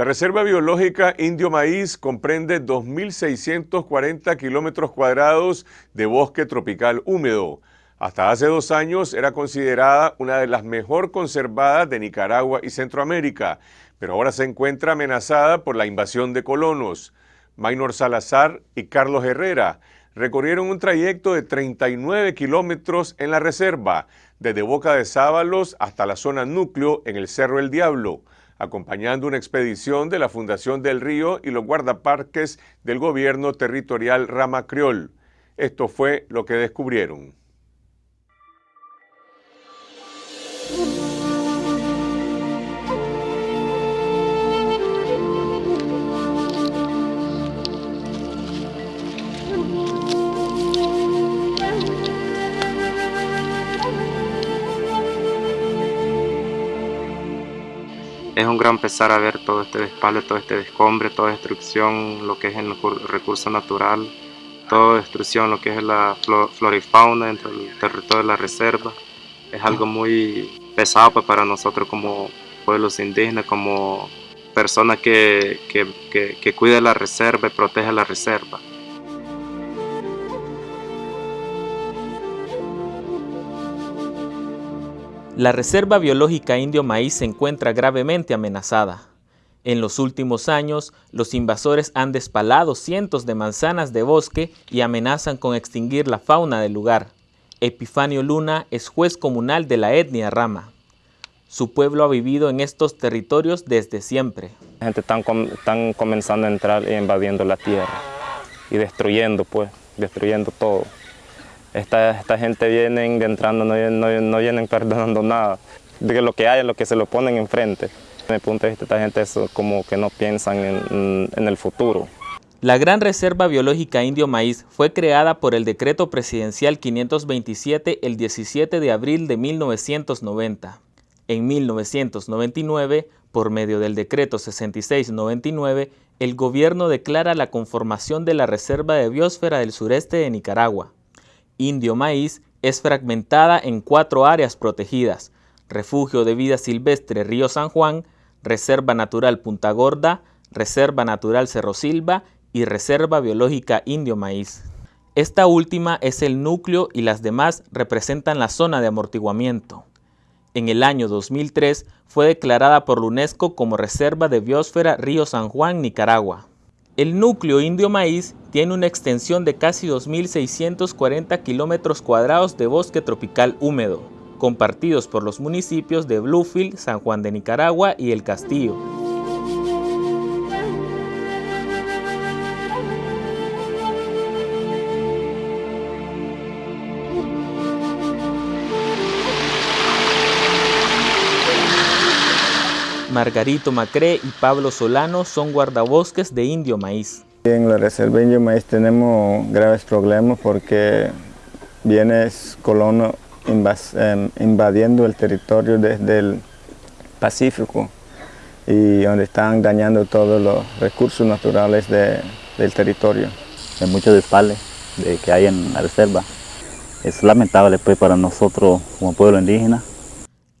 La Reserva Biológica Indio Maíz comprende 2.640 kilómetros cuadrados de bosque tropical húmedo. Hasta hace dos años era considerada una de las mejor conservadas de Nicaragua y Centroamérica, pero ahora se encuentra amenazada por la invasión de colonos. Maynor Salazar y Carlos Herrera recorrieron un trayecto de 39 kilómetros en la reserva, desde Boca de Sábalos hasta la zona núcleo en el Cerro El Diablo acompañando una expedición de la Fundación del Río y los guardaparques del gobierno territorial Rama Criol. Esto fue lo que descubrieron. Es un gran pesar a ver todo este despalde, todo este descombre, toda destrucción, lo que es el recurso natural, toda destrucción, lo que es la flora y fauna dentro del territorio de la reserva. Es algo muy pesado pues, para nosotros como pueblos indígenas, como personas que, que, que, cuida la reserva y protege la reserva. La Reserva Biológica Indio Maíz se encuentra gravemente amenazada. En los últimos años, los invasores han despalado cientos de manzanas de bosque y amenazan con extinguir la fauna del lugar. Epifanio Luna es juez comunal de la etnia Rama. Su pueblo ha vivido en estos territorios desde siempre. La gente están, comenzando a entrar invadiendo la tierra y destruyendo, pues, destruyendo todo. Esta, esta gente viene entrando, no, no, no, vienen perdonando nada. De lo que hay es lo que se lo ponen enfrente. Desde mi punto de vista, esta gente es como que no piensan en, en el futuro. La Gran Reserva Biológica Indio Maíz fue creada por el Decreto Presidencial 527 el 17 de abril de 1990. En 1999, por medio del Decreto 6699, el gobierno declara la conformación de la Reserva de Biosfera del sureste de Nicaragua. Indio Maíz es fragmentada en cuatro áreas protegidas, Refugio de Vida Silvestre Río San Juan, Reserva Natural Punta Gorda, Reserva Natural Cerro Silva y Reserva Biológica Indio Maíz. Esta última es el núcleo y las demás representan la zona de amortiguamiento. En el año 2003 fue declarada por la UNESCO como Reserva de Biosfera Río San Juan, Nicaragua. El núcleo Indio Maíz tiene una extensión de casi 2.640 kilómetros cuadrados de bosque tropical húmedo, compartidos por los municipios de Bluefield, San Juan de Nicaragua y El Castillo. Margarito Macré y Pablo Solano son guardabosques de Indio Maíz. En la Reserva Indio Maíz tenemos graves problemas porque viene colono em, invadiendo el territorio desde el Pacífico y donde están dañando todos los recursos naturales del territorio. Hay mucho despale de que hay en la reserva. Es lamentable pues, para nosotros como pueblo indígena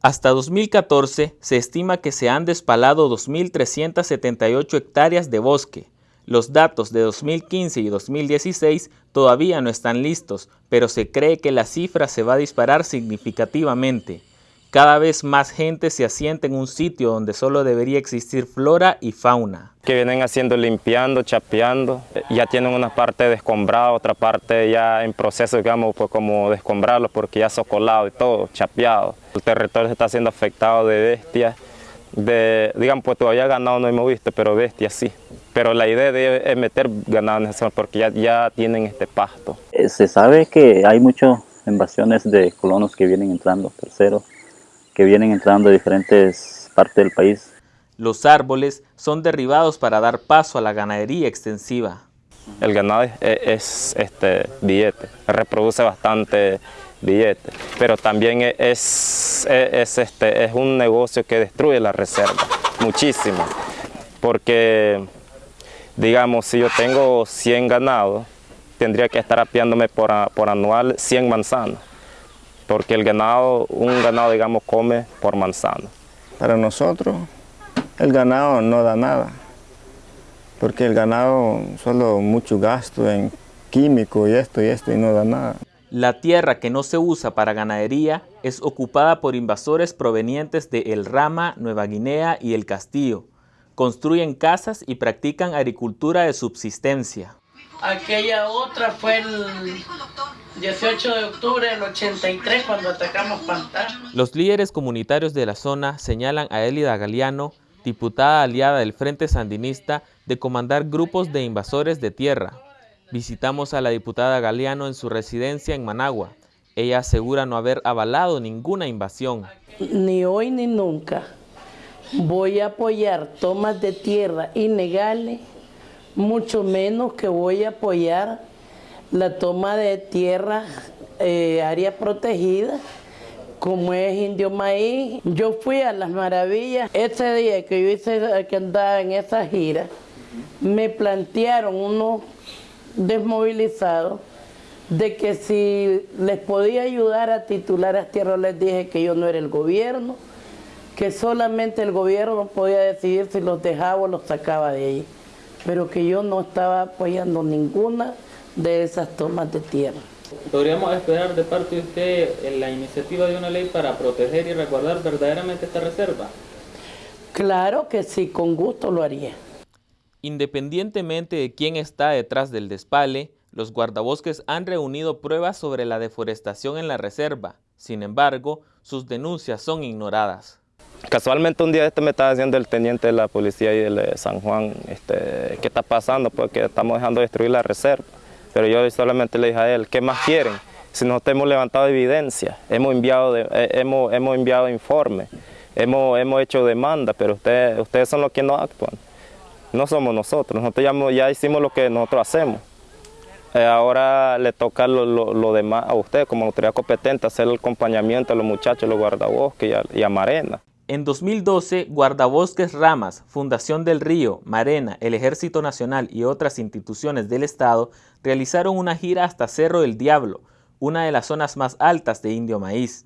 hasta 2014 se estima que se han despalado 2.378 hectáreas de bosque. Los datos de 2015 y 2016 todavía no están listos, pero se cree que la cifra se va a disparar significativamente. Cada vez más gente se asienta en un sitio donde solo debería existir flora y fauna. Que vienen haciendo limpiando, chapeando, ya tienen una parte descombrada, otra parte ya en proceso, digamos, pues como descombrarlo porque ya socolado y todo, chapeado. El territorio se está siendo afectado de bestias, de, digamos, pues todavía ganado no hemos visto, pero bestias sí. Pero la idea es meter ganado en esa zona porque ya, ya tienen este pasto. Eh, se sabe que hay muchas invasiones de colonos que vienen entrando, terceros, que vienen entrando de diferentes partes del país. Los árboles son derribados para dar paso a la ganadería extensiva. El ganado es, este, billete, reproduce bastante billete, pero también es, es, este, es un negocio que destruye la reserva, muchísimo, porque digamos, si yo tengo 100 ganados, tendría que estar apiándome por, por anual 100 manzanas porque el ganado, un ganado digamos come por manzana. Para nosotros el ganado no da nada, porque el ganado solo mucho gasto en químico y esto y esto y no da nada. La tierra que no se usa para ganadería es ocupada por invasores provenientes de El Rama, Nueva Guinea y El Castillo. Construyen casas y practican agricultura de subsistencia. Aquella otra fue el 18 de octubre del 83 cuando atacamos Pantano. Los líderes comunitarios de la zona señalan a Elida Galeano, diputada aliada del Frente Sandinista, de comandar grupos de invasores de tierra. Visitamos a la diputada Galeano en su residencia en Managua. Ella asegura no haber avalado ninguna invasión. Ni hoy ni nunca voy a apoyar tomas de tierra ilegales, mucho menos que voy a apoyar la toma de tierra, eh, área protegida, como es Indio Maíz. Yo fui a Las Maravillas, ese día que yo hice, que andaba en esa gira, me plantearon unos desmovilizados de que si les podía ayudar a titular a tierra, les dije que yo no era el gobierno, que solamente el gobierno podía decidir si los dejaba o los sacaba de ahí, pero que yo no estaba apoyando ninguna de esas tomas de tierra. ¿Podríamos esperar de parte de usted la iniciativa de una ley para proteger y resguardar verdaderamente esta reserva? Claro que sí, con gusto lo haría. Independientemente de quién está detrás del despale, los guardabosques han reunido pruebas sobre la deforestación en la reserva. Sin embargo, sus denuncias son ignoradas. Casualmente un día este me estaba diciendo el teniente de la policía y de San Juan, este, ¿qué está pasando? Porque estamos dejando destruir la reserva. Pero yo solamente le dije a él, ¿qué más quieren? Si nosotros hemos levantado evidencia, hemos enviado, eh, hemos, hemos enviado informes, hemos, hemos hecho demanda, pero ustedes, ustedes son los que no actúan. No somos nosotros, nosotros ya, ya hicimos lo que nosotros hacemos. Eh, ahora le toca lo, demás a usted como autoridad competente, hacer el acompañamiento a los muchachos, los guardabosques y a, y a Marena. En 2012, Guardabosques Ramas, Fundación del Río, Marena, el Ejército Nacional y otras instituciones del Estado realizaron una gira hasta Cerro del Diablo, una de las zonas más altas de Indio Maíz.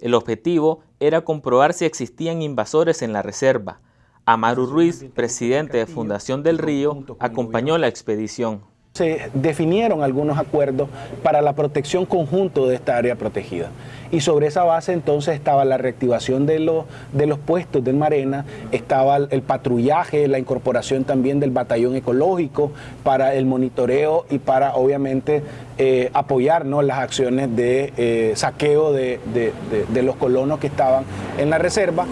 El objetivo era comprobar si existían invasores en la reserva. Amaru Ruiz, presidente de Fundación del Río, acompañó la expedición se definieron algunos acuerdos para la protección conjunto de esta área protegida. Y sobre esa base entonces estaba la reactivación de los, de los puestos del Marena, estaba el patrullaje, la incorporación también del batallón ecológico para el monitoreo y para obviamente eh, apoyar las acciones de eh, saqueo de, de los colonos que estaban en la reserva.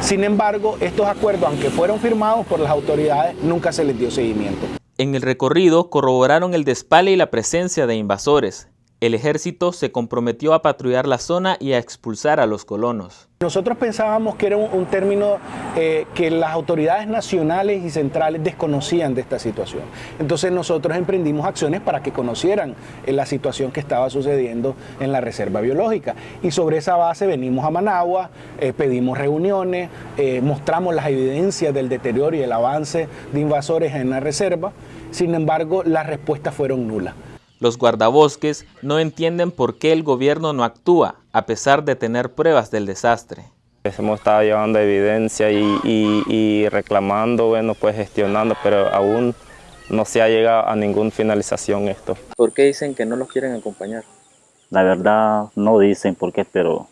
Sin embargo, estos acuerdos, aunque fueron firmados por las autoridades, nunca se les dio seguimiento. En el recorrido corroboraron el despale y la presencia de invasores. El ejército se comprometió a patrullar la zona y a expulsar a los colonos. Nosotros pensábamos que era un, término eh, que las autoridades nacionales y centrales desconocían de esta situación. Entonces nosotros emprendimos acciones para que conocieran eh, la situación que estaba sucediendo en la reserva biológica. Y sobre esa base venimos a Managua, eh, pedimos reuniones, mostramos las evidencias del deterioro y el avance de invasores en la reserva. Sin embargo, las respuestas fueron nulas. Los guardabosques no entienden por qué el gobierno no actúa, a pesar de tener pruebas del desastre. Hemos estado llevando evidencia y, reclamando, bueno, pues gestionando, pero aún no se ha llegado a ninguna finalización esto. ¿Por qué dicen que no los quieren acompañar? La verdad no dicen por qué, pero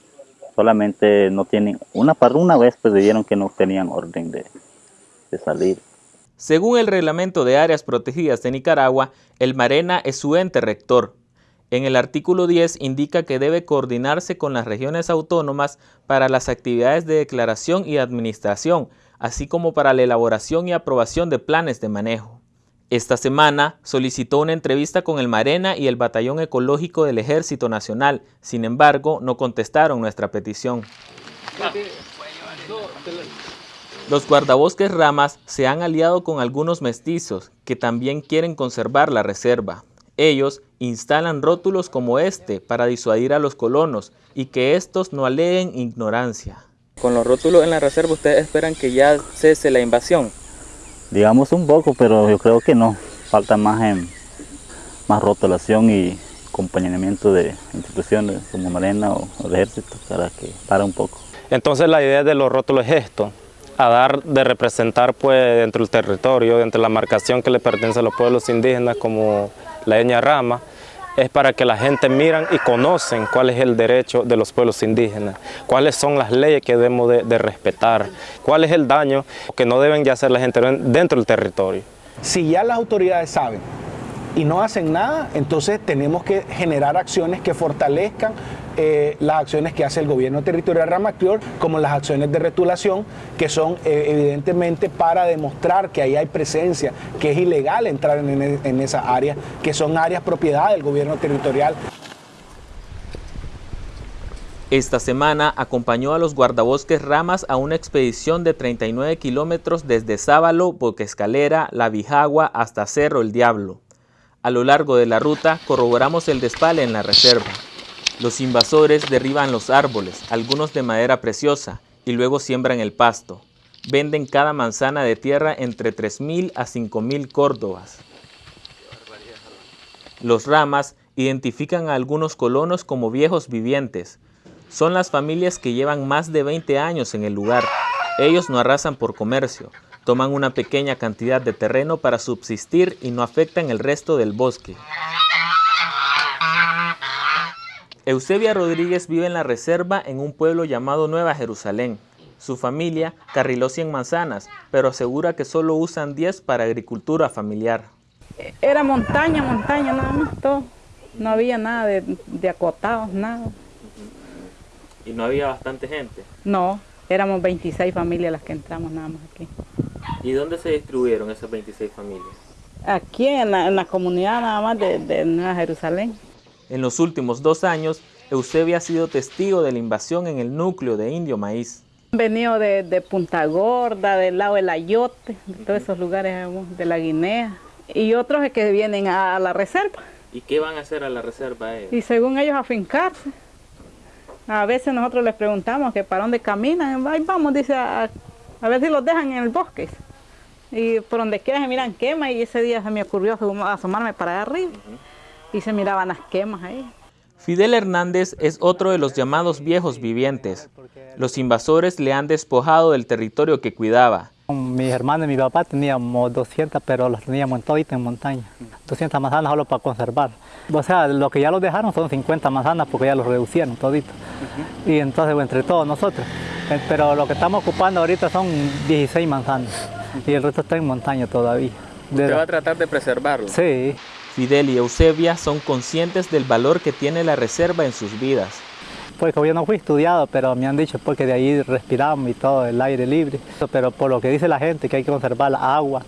solamente no tienen, una, una vez pues dijeron que no tenían orden de, de salir. Según el reglamento de áreas protegidas de Nicaragua, el Marena es su ente rector. En el artículo 10 indica que debe coordinarse con las regiones autónomas para las actividades de declaración y administración, así como para la elaboración y aprobación de planes de manejo. Esta semana solicitó una entrevista con el Marena y el Batallón Ecológico del Ejército Nacional, sin embargo, no contestaron nuestra petición. Los guardabosques ramas se han aliado con algunos mestizos que también quieren conservar la reserva. Ellos instalan rótulos como este para disuadir a los colonos y que estos no aleguen ignorancia. Con los rótulos en la reserva, ¿ustedes esperan que ya cese la invasión? Digamos un poco, pero yo creo que no. Falta más, en, más rotulación y acompañamiento de instituciones como Marena o, el Ejército para que para un poco. Entonces la idea de los rótulos es esto, a dar de representar pues dentro del territorio, dentro de la marcación que le pertenece a los pueblos indígenas como la Eña Rama, es para que la gente miran y conocen cuál es el derecho de los pueblos indígenas, cuáles son las leyes que debemos de, respetar, cuál es el daño que no deben ya hacer la gente dentro del territorio. Si ya las autoridades saben y no hacen nada, entonces tenemos que generar acciones que fortalezcan eh, las acciones que hace el gobierno territorial Ramactior, como las acciones de retulación, que son eh, evidentemente para demostrar que ahí hay presencia, que es ilegal entrar en, en esas áreas, que son áreas propiedad del gobierno territorial. Esta semana acompañó a los guardabosques Ramas a una expedición de 39 kilómetros desde Sábalo, Boquescalera, La Bijagua hasta Cerro El Diablo. A lo largo de la ruta corroboramos el despale en la reserva. Los invasores derriban los árboles, algunos de madera preciosa, y luego siembran el pasto. Venden cada manzana de tierra entre 3.000 a 5.000 córdobas. Los ramas identifican a algunos colonos como viejos vivientes. Son las familias que llevan más de 20 años en el lugar. Ellos no arrasan por comercio, toman una pequeña cantidad de terreno para subsistir y no afectan el resto del bosque. Eusebia Rodríguez vive en la reserva en un pueblo llamado Nueva Jerusalén. Su familia carriló 100 manzanas, pero asegura que solo usan 10 para agricultura familiar. Era montaña, montaña, nada más, todo. No había nada de, acotados, nada. ¿Y no había bastante gente? No, éramos 26 familias las que entramos nada más aquí. ¿Y dónde se distribuyeron esas 26 familias? Aquí en la, comunidad nada más de, de Nueva Jerusalén. En los últimos dos años, Eusebia ha sido testigo de la invasión en el núcleo de Indio Maíz. Han venido de, Punta Gorda, del lado del Ayote, de todos esos lugares de la Guinea, y otros que vienen a la reserva. ¿Y qué van a hacer a la reserva ellos? Y según ellos a fincarse. A veces nosotros les preguntamos que para dónde caminan, Ahí vamos, dice, a, ver si los dejan en el bosque. Y por donde quiera se miran quema y ese día se me ocurrió asomarme para allá arriba y se miraban las quemas ahí. Fidel Hernández es otro de los llamados viejos vivientes. Los invasores le han despojado del territorio que cuidaba. Mis hermanos y mi papá teníamos 200, pero las teníamos todito en montaña. 200 manzanas solo para conservar. O sea, lo que ya los dejaron son 50 manzanas porque ya los reducieron todito. Y entonces entre todos nosotros. Eh, pero lo que estamos ocupando ahorita son 16 manzanas. Y el resto está en montaña todavía. ¿Usted va a tratar de preservarlo? Sí. Fidel y Eusebia son conscientes del valor que tiene la reserva en sus vidas. Pues yo no fui estudiado, pero me han dicho porque de ahí respiramos y todo, el aire libre. Pero por lo que dice la gente, que hay que conservar la agua,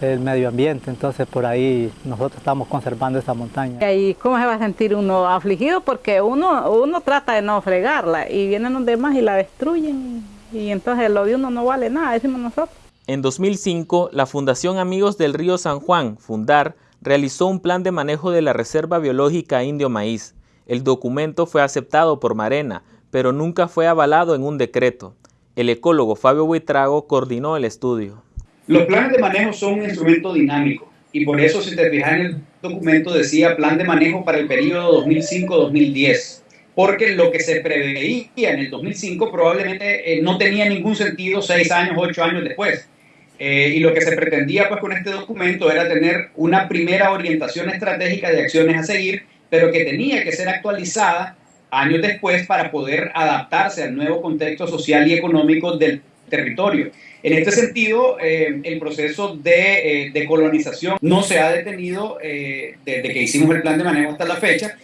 el medio ambiente, entonces por ahí nosotros estamos conservando esta montaña. ¿Y cómo se va a sentir uno afligido? Porque uno, uno trata de no fregarla y vienen los demás y la destruyen y entonces lo de uno no vale nada, decimos nosotros. En 2005, la Fundación Amigos del Río San Juan, Fundar, realizó un plan de manejo de la Reserva Biológica Indio Maíz. El documento fue aceptado por Marena, pero nunca fue avalado en un decreto. El ecólogo Fabio Buitrago coordinó el estudio. Los planes de manejo son un instrumento dinámico y por eso si te fijas en el documento decía plan de manejo para el periodo 2005-2010 porque lo que se preveía en el 2005 probablemente eh, no tenía ningún sentido seis años, ocho años después. Eh, y lo que se pretendía pues, con este documento era tener una primera orientación estratégica de acciones a seguir, pero que tenía que ser actualizada años después para poder adaptarse al nuevo contexto social y económico del territorio. En este sentido, eh, el proceso de, eh, colonización no se ha detenido desde que hicimos el plan de manejo hasta la fecha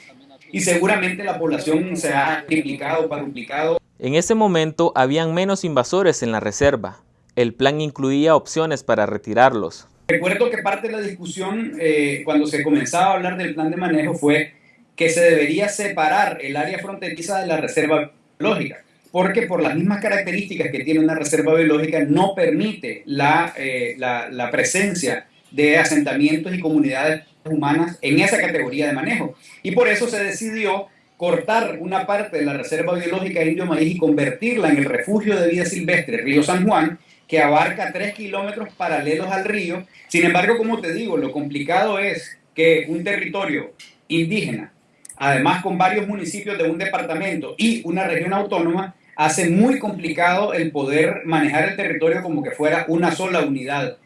y seguramente la población se ha triplicado, duplicado. En ese momento habían menos invasores en la reserva, el plan incluía opciones para retirarlos. Recuerdo que parte de la discusión eh, cuando se comenzaba a hablar del plan de manejo fue que se debería separar el área fronteriza de la reserva biológica, porque por las mismas características que tiene una reserva biológica no permite la, eh, la, la presencia de asentamientos y comunidades humanas en esa categoría de manejo. Y por eso se decidió cortar una parte de la reserva biológica Indio Maíz y convertirla en el refugio de vida silvestre Río San Juan, que abarca tres kilómetros paralelos al río. Sin embargo, como te digo, lo complicado es que un territorio indígena, además con varios municipios de un departamento y una región autónoma, hace muy complicado el poder manejar el territorio como que fuera una sola unidad.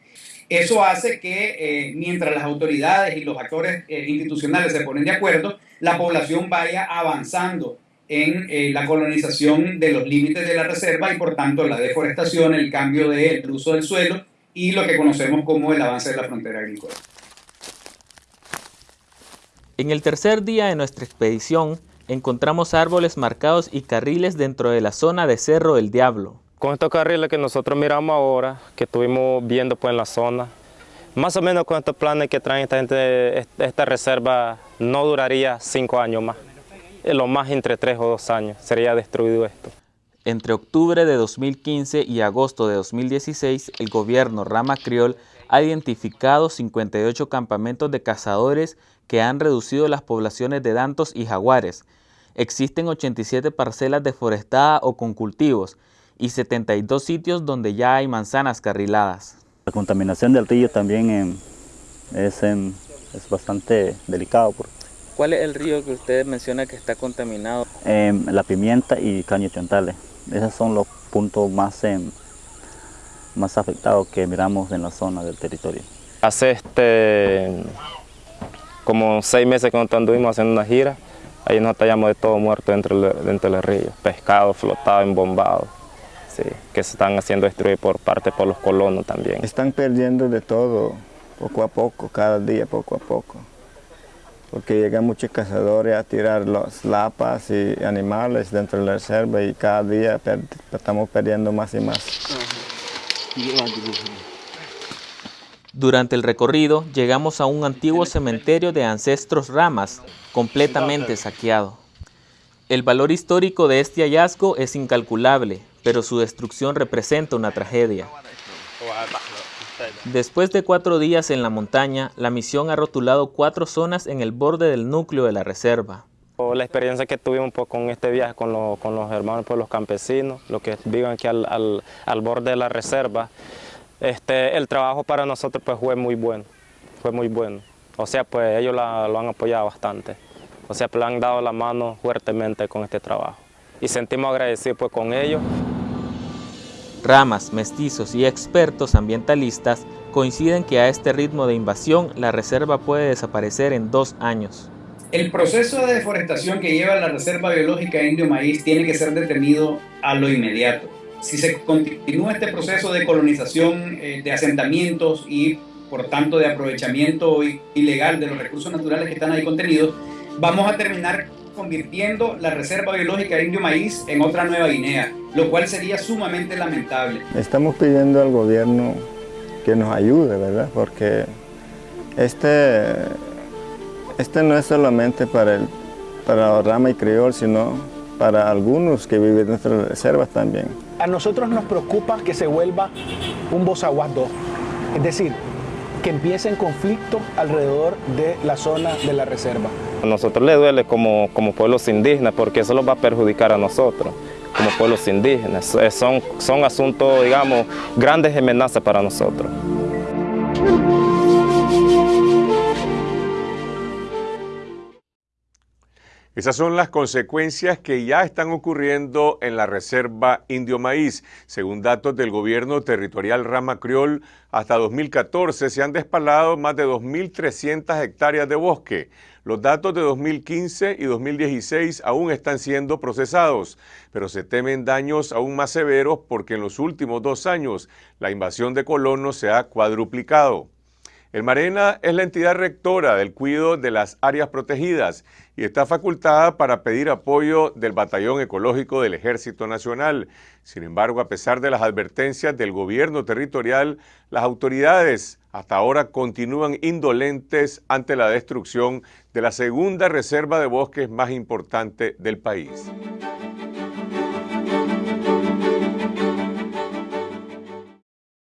Eso hace que eh, mientras las autoridades y los actores eh, institucionales se ponen de acuerdo, la población vaya avanzando en eh, la colonización de los límites de la reserva y por tanto la deforestación, el cambio del uso del suelo y lo que conocemos como el avance de la frontera agrícola. En el tercer día de nuestra expedición, encontramos árboles marcados y carriles dentro de la zona de Cerro del Diablo. Con estos carriles que nosotros miramos ahora, que estuvimos viendo pues en la zona, más o menos con estos planes que traen esta gente, esta reserva no duraría cinco años más. Lo más entre tres o dos años sería destruido esto. Entre octubre de 2015 y agosto de 2016, el gobierno Rama Criol ha identificado 58 campamentos de cazadores que han reducido las poblaciones de dantos y jaguares. Existen 87 parcelas deforestadas o con cultivos y 72 sitios donde ya hay manzanas carriladas. La contaminación del río también em, es, em, es, bastante delicado. ¿Cuál es el río que usted menciona que está contaminado? Em, la pimienta y caño chontales. Esos son los puntos más, más afectados que miramos en la zona del territorio. Hace este, como seis meses que nosotros anduvimos haciendo una gira, ahí nos hallamos de todo muerto dentro, dentro del río, pescado flotado, embombado que se están haciendo destruir por parte por los colonos también. Están perdiendo de todo, poco a poco, cada día poco a poco. Porque llegan muchos cazadores a tirar las lapas y animales dentro de la reserva y cada día estamos perdiendo más y más. Durante el recorrido llegamos a un antiguo cementerio de ancestros ramas, completamente saqueado. El valor histórico de este hallazgo es incalculable, pero su destrucción representa una tragedia. Después de cuatro días en la montaña, la misión ha rotulado cuatro zonas en el borde del núcleo de la reserva. La experiencia que tuvimos pues, con este viaje con, los hermanos pues, los campesinos, los que viven aquí al, borde de la reserva, este, el trabajo para nosotros pues, fue muy bueno, fue muy bueno. O sea, pues ellos lo han apoyado bastante. O sea, pues, le han dado la mano fuertemente con este trabajo. Y sentimos agradecidos pues, con ellos. Ramas, mestizos y expertos ambientalistas coinciden que a este ritmo de invasión la reserva puede desaparecer en dos años. El proceso de deforestación que lleva la Reserva Biológica Indio Maíz tiene que ser detenido a lo inmediato. Si se continúa este proceso de colonización eh, de asentamientos y por tanto de aprovechamiento ilegal de los recursos naturales que están ahí contenidos, vamos a terminar convirtiendo la Reserva Biológica Indio Maíz en otra Nueva Guinea, lo cual sería sumamente lamentable. Estamos pidiendo al gobierno que nos ayude, ¿verdad? Porque este, este no es solamente para, el, para Rama y Criol, sino para algunos que viven en nuestras reservas también. A nosotros nos preocupa que se vuelva un Bozaguas 2, es decir, que empiece en alrededor de la zona de la reserva. A nosotros le duele como, como pueblos indígenas porque eso nos va a perjudicar a nosotros como pueblos indígenas. Son, son asuntos, digamos, grandes amenazas para nosotros. Esas son las consecuencias que ya están ocurriendo en la Reserva Indio Maíz. Según datos del gobierno territorial Rama Criol, hasta 2014 se han despalado más de 2.300 hectáreas de bosque. Los datos de 2015 y 2016 aún están siendo procesados, pero se temen daños aún más severos porque en los últimos dos años la invasión de colonos se ha cuadruplicado. El Marena es la entidad rectora del cuidado de las áreas protegidas y está facultada para pedir apoyo del Batallón Ecológico del Ejército Nacional. Sin embargo, a pesar de las advertencias del gobierno territorial, las autoridades hasta ahora continúan indolentes ante la destrucción de la segunda reserva de bosques más importante del país.